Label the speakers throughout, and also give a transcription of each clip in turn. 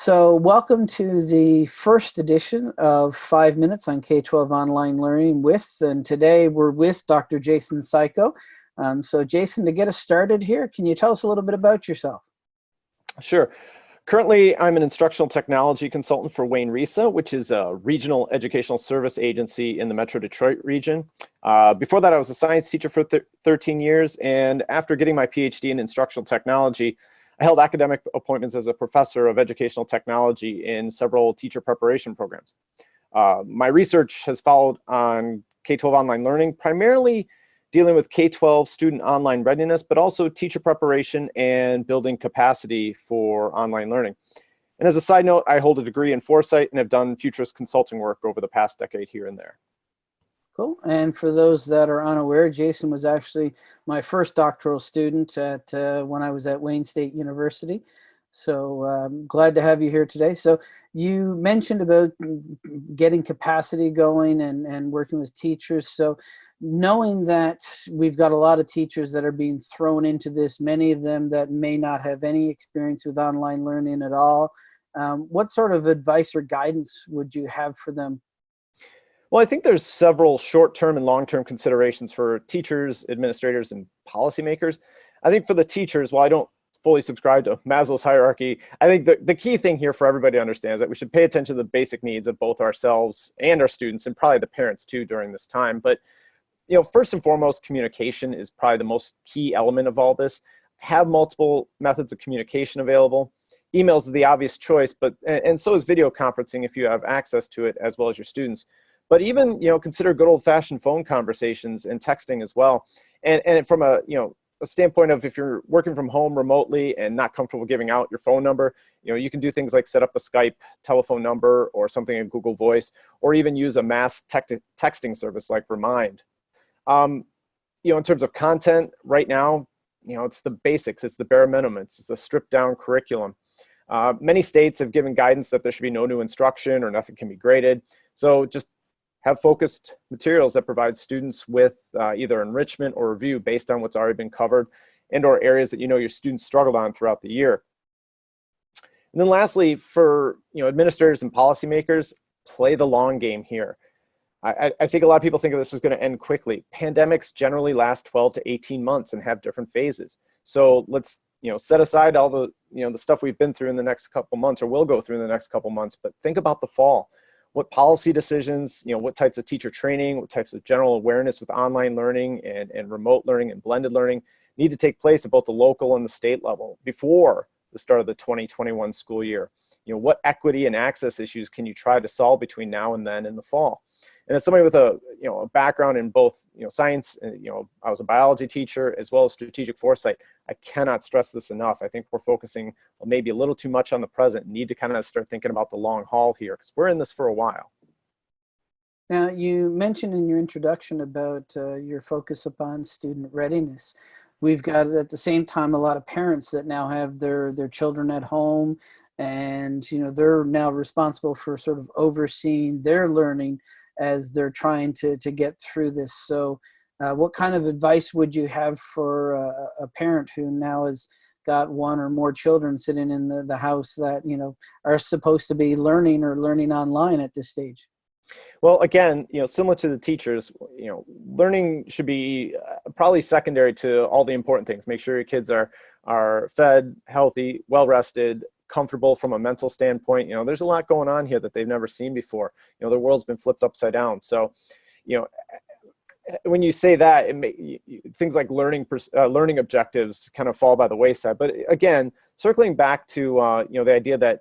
Speaker 1: So welcome to the first edition of Five Minutes on K-12 Online Learning with, and today we're with Dr. Jason Siko. Um, so Jason, to get us started here, can you tell us a little bit about yourself?
Speaker 2: Sure. Currently, I'm an instructional technology consultant for Wayne RESA, which is a regional educational service agency in the Metro Detroit region. Uh, before that, I was a science teacher for th 13 years, and after getting my PhD in instructional technology, I held academic appointments as a professor of educational technology in several teacher preparation programs. Uh, my research has followed on K-12 online learning, primarily dealing with K-12 student online readiness, but also teacher preparation and building capacity for online learning. And as a side note, I hold a degree in foresight and have done futurist consulting work over the past decade here and there.
Speaker 1: Cool. And for those that are unaware, Jason was actually my first doctoral student at uh, when I was at Wayne State University. So um, glad to have you here today. So you mentioned about getting capacity going and, and working with teachers. So knowing that we've got a lot of teachers that are being thrown into this, many of them that may not have any experience with online learning at all, um, what sort of advice or guidance would you have for them?
Speaker 2: Well, I think there's several short-term and long-term considerations for teachers, administrators, and policymakers. I think for the teachers, while I don't fully subscribe to Maslow's hierarchy, I think the, the key thing here for everybody to understand is that we should pay attention to the basic needs of both ourselves and our students, and probably the parents too during this time. But you know, first and foremost, communication is probably the most key element of all this. Have multiple methods of communication available. Emails is the obvious choice, but and so is video conferencing if you have access to it as well as your students. But even you know, consider good old-fashioned phone conversations and texting as well. And and from a you know a standpoint of if you're working from home remotely and not comfortable giving out your phone number, you know, you can do things like set up a Skype telephone number or something in Google Voice, or even use a mass texting service like Remind. Um, you know, in terms of content right now, you know, it's the basics, it's the bare minimum, it's the stripped down curriculum. Uh, many states have given guidance that there should be no new instruction or nothing can be graded. So just have focused materials that provide students with uh, either enrichment or review based on what's already been covered and or areas that you know your students struggled on throughout the year. And then lastly, for you know administrators and policymakers, play the long game here. I, I think a lot of people think of this as going to end quickly. Pandemics generally last 12 to 18 months and have different phases. So let's you know set aside all the you know the stuff we've been through in the next couple months or will go through in the next couple months, but think about the fall. What policy decisions, you know, what types of teacher training, what types of general awareness with online learning and, and remote learning and blended learning need to take place at both the local and the state level before the start of the 2021 school year. You know, what equity and access issues can you try to solve between now and then in the fall? And as somebody with a you know a background in both you know science, and, you know I was a biology teacher as well as strategic foresight. I cannot stress this enough. I think we're focusing maybe a little too much on the present. Need to kind of start thinking about the long haul here because we're in this for a while.
Speaker 1: Now you mentioned in your introduction about uh, your focus upon student readiness. We've got at the same time a lot of parents that now have their their children at home and you know they're now responsible for sort of overseeing their learning as they're trying to, to get through this. So uh, what kind of advice would you have for a, a parent who now has got one or more children sitting in the, the house that, you know, are supposed to be learning or learning online at this stage?
Speaker 2: Well, again, you know, similar to the teachers, you know, learning should be uh, probably secondary to all the important things. Make sure your kids are are fed, healthy, well rested, comfortable from a mental standpoint. You know, there's a lot going on here that they've never seen before. You know, the world's been flipped upside down. So, you know, when you say that, may, things like learning uh, learning objectives kind of fall by the wayside. But again, circling back to uh, you know the idea that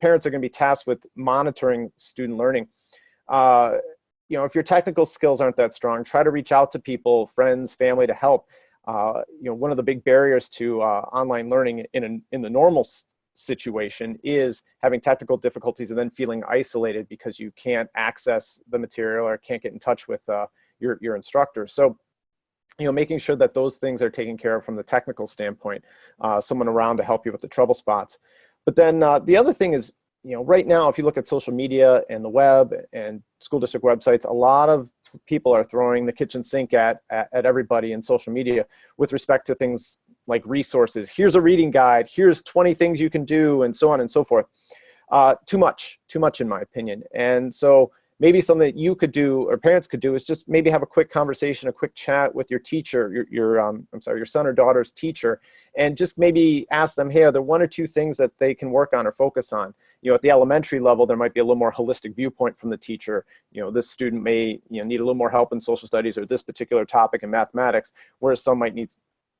Speaker 2: parents are going to be tasked with monitoring student learning. Uh, you know, if your technical skills aren't that strong, try to reach out to people, friends, family to help. Uh, you know, one of the big barriers to uh, online learning in, a, in the normal situation is having technical difficulties and then feeling isolated because you can't access the material or can't get in touch with uh, your, your instructor. So, you know, making sure that those things are taken care of from the technical standpoint, uh, someone around to help you with the trouble spots. But then uh, the other thing is, you know, right now, if you look at social media and the web and school district websites, a lot of people are throwing the kitchen sink at, at, at everybody in social media with respect to things like resources. Here's a reading guide. Here's 20 things you can do and so on and so forth. uh, too much, too much in my opinion. And so maybe something that you could do or parents could do is just maybe have a quick conversation, a quick chat with your teacher, your, your um, I'm sorry, your son or daughter's teacher, and just maybe ask them, hey, are there one or two things that they can work on or focus on? You know, at the elementary level, there might be a little more holistic viewpoint from the teacher. You know, this student may you know, need a little more help in social studies or this particular topic in mathematics, whereas some might need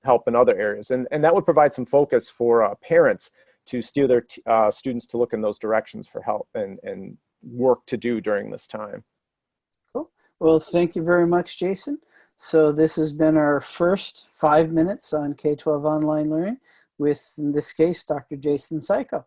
Speaker 2: help in other areas. And, and that would provide some focus for uh, parents to steer their uh, students to look in those directions for help and, and work to do during this time.
Speaker 1: Cool. Well, thank you very much, Jason. So this has been our first five minutes on K-12 online learning with, in this case, Dr. Jason Siko.